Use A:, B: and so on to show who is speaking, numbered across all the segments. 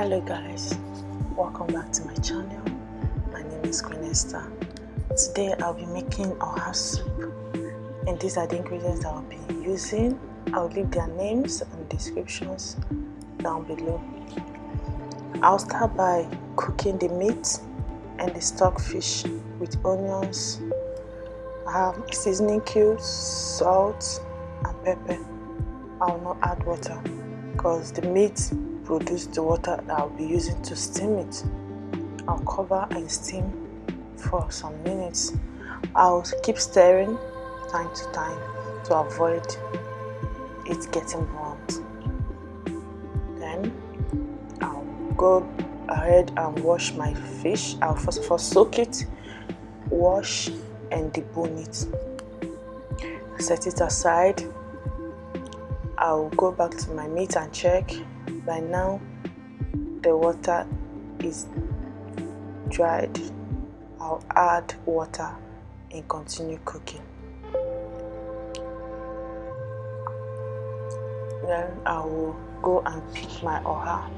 A: guys. Welcome back to my channel. My name is Queen Esther. Today I'll be making oha soup. And these are the ingredients I'll be using. I'll leave their names and descriptions down below. I'll start by cooking the meat and the stockfish with onions have seasoning cubes salt and pepper. I will not add water because the meat produce the water that I'll be using to steam it. I'll cover and steam for some minutes. I'll keep stirring time to time to avoid it getting burnt. Then I'll go ahead and wash my fish. I'll first of all soak it, wash and debone it. Set it aside. I'll go back to my meat and check by now the water is dried. I'll add water and continue cooking. Then I will go and pick my oha.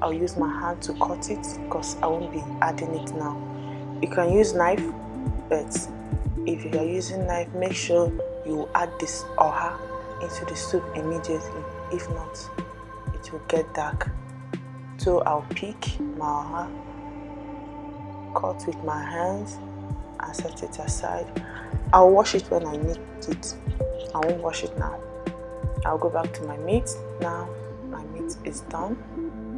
A: I'll use my hand to cut it because I won't be adding it now. You can use knife but if you are using knife make sure you add this oha into the soup immediately. If not it will get dark. So I'll pick my cut with my hands and set it aside. I'll wash it when I need it. I won't wash it now. I'll go back to my meat now. My meat is done.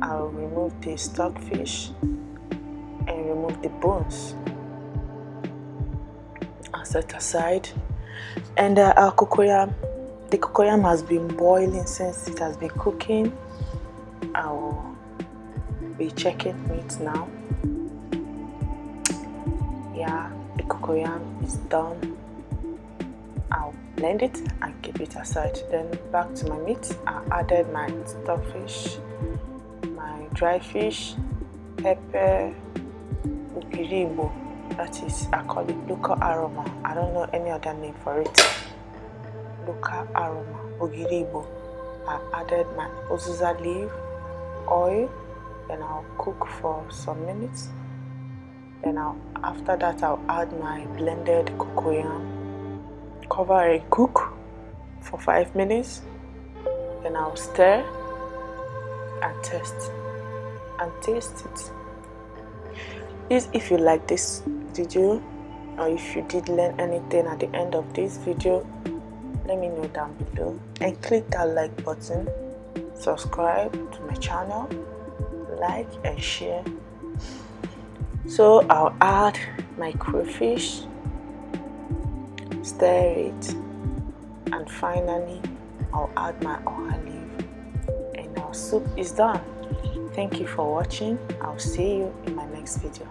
A: I'll remove the stockfish and remove the bones. I'll set aside. And uh, our cocoyam the cocoyam has been boiling since it has been cooking I will be checking meat now. Yeah, the cocoyam is done. I'll blend it and keep it aside. Then back to my meat. I added my stockfish, my dry fish, pepper, ukiribo. That is, I call it local aroma. I don't know any other name for it. Local aroma, ogiribo. I added my uziza leaf, oil then I'll cook for some minutes. Then I'll after that I'll add my blended cocoyam cover and cook for five minutes. Then I'll stir and test and taste it. Please if you like this video or if you did learn anything at the end of this video let me know down below and click that like button subscribe to my channel like and share. So I'll add my crayfish stir it and finally I'll add my olive. And our soup is done. Thank you for watching. I'll see you in my next video